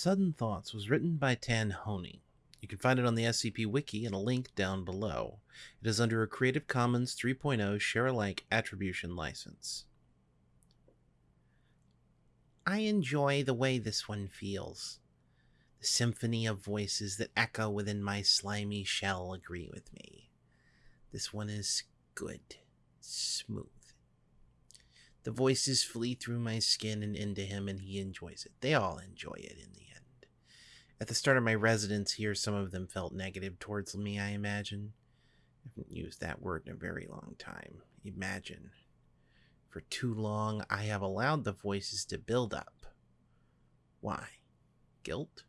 Sudden Thoughts was written by Tan Honey. You can find it on the SCP Wiki in a link down below. It is under a Creative Commons 3.0 share alike attribution license. I enjoy the way this one feels. The symphony of voices that echo within my slimy shell agree with me. This one is good, smooth. The voices flee through my skin and into him, and he enjoys it. They all enjoy it in the end. At the start of my residence here, some of them felt negative towards me, I imagine. I haven't used that word in a very long time. Imagine. For too long, I have allowed the voices to build up. Why? Guilt?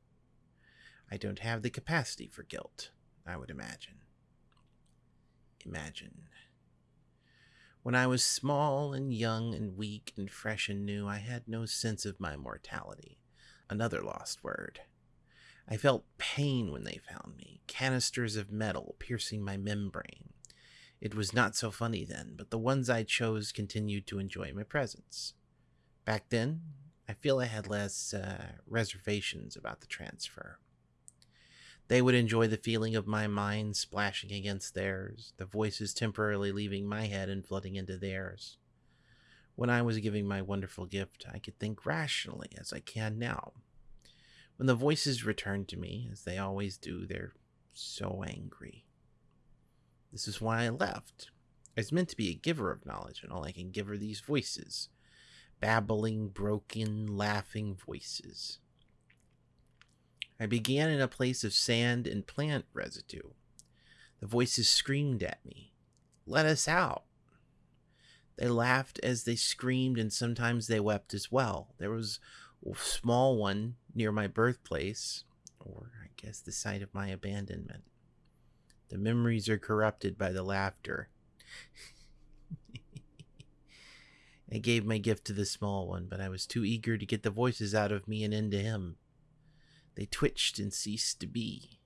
I don't have the capacity for guilt, I would imagine. Imagine. When I was small and young and weak and fresh and new, I had no sense of my mortality. Another lost word. I felt pain when they found me, canisters of metal piercing my membrane. It was not so funny then, but the ones I chose continued to enjoy my presence. Back then, I feel I had less uh, reservations about the transfer. They would enjoy the feeling of my mind splashing against theirs, the voices temporarily leaving my head and flooding into theirs. When I was giving my wonderful gift, I could think rationally as I can now. When the voices returned to me, as they always do, they're so angry. This is why I left. I was meant to be a giver of knowledge, and all I can give are these voices babbling, broken, laughing voices. I began in a place of sand and plant residue. The voices screamed at me, Let us out! They laughed as they screamed, and sometimes they wept as well. There was a small one near my birthplace, or I guess the site of my abandonment. The memories are corrupted by the laughter. I gave my gift to the small one, but I was too eager to get the voices out of me and into him. They twitched and ceased to be.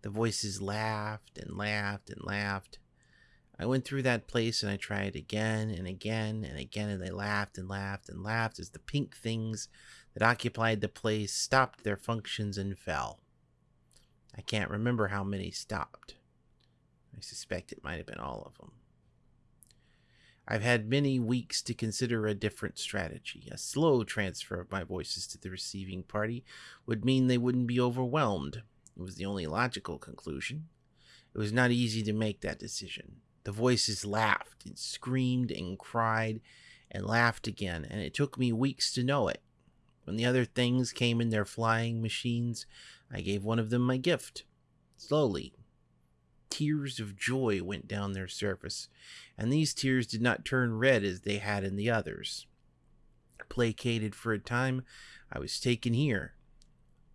The voices laughed and laughed and laughed. I went through that place and I tried again and again and again, and they laughed and laughed and laughed as the pink things that occupied the place stopped their functions and fell. I can't remember how many stopped. I suspect it might have been all of them. I've had many weeks to consider a different strategy. A slow transfer of my voices to the receiving party would mean they wouldn't be overwhelmed. It was the only logical conclusion. It was not easy to make that decision. The voices laughed and screamed and cried and laughed again, and it took me weeks to know it. When the other things came in their flying machines, I gave one of them my gift. Slowly, tears of joy went down their surface, and these tears did not turn red as they had in the others. Placated for a time, I was taken here,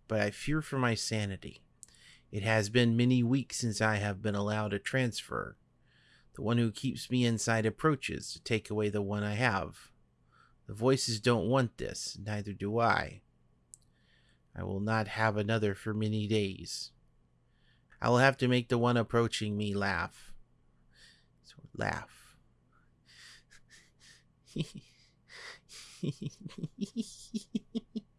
but I fear for my sanity. It has been many weeks since I have been allowed a transfer. The one who keeps me inside approaches to take away the one I have. The voices don't want this, neither do I. I will not have another for many days. I will have to make the one approaching me laugh. So laugh.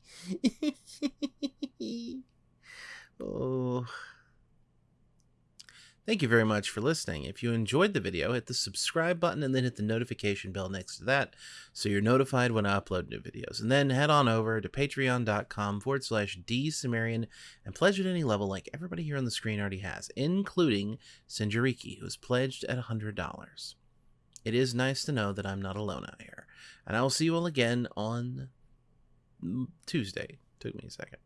Thank you very much for listening. If you enjoyed the video, hit the subscribe button and then hit the notification bell next to that so you're notified when I upload new videos. And then head on over to patreon.com forward slash dsumerian and pledge at any level like everybody here on the screen already has, including Sinjariki, who has pledged at $100. It is nice to know that I'm not alone out here. And I will see you all again on Tuesday. Took me a second.